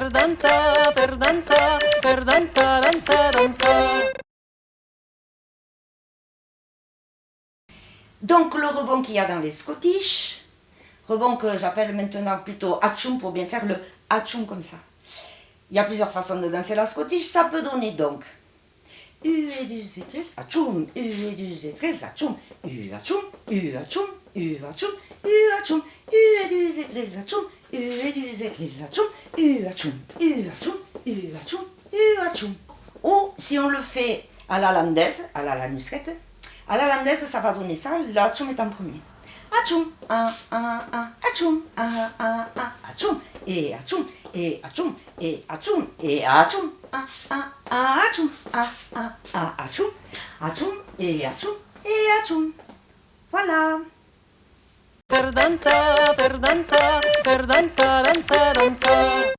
dansa, dansa. Donc le rebond qu'il y a dans les Scottish, rebond que j'appelle maintenant plutôt Hatchoum pour bien faire le Hatchoum comme ça. Il y a plusieurs façons de danser la Scottish, ça peut donner donc U et du Z3, Hatchoum, U et du Z3, Hatchoum, U Hatchoum, U Hatchoum, U Hatchoum, U Hatchoum, U et du Z3, Hatchoum, U et du Z3, Hatchoum, U Hatchoum, U Hatchoum, U Hatchoum, U Hatchoum. Ou si on le fait à la landaise, à la lanusquette, à la landaise, ça va donner ça. L'atchoum est en premier. Atchoum, un, un, un, atchoum, un, un, un, atchoum, et atchoum, et atchoum, et atchoum, et atchoum, un, un, un, et atchoum, et atchoum. Voilà. per dansar, per dansar, per dansar, dansar, dansar.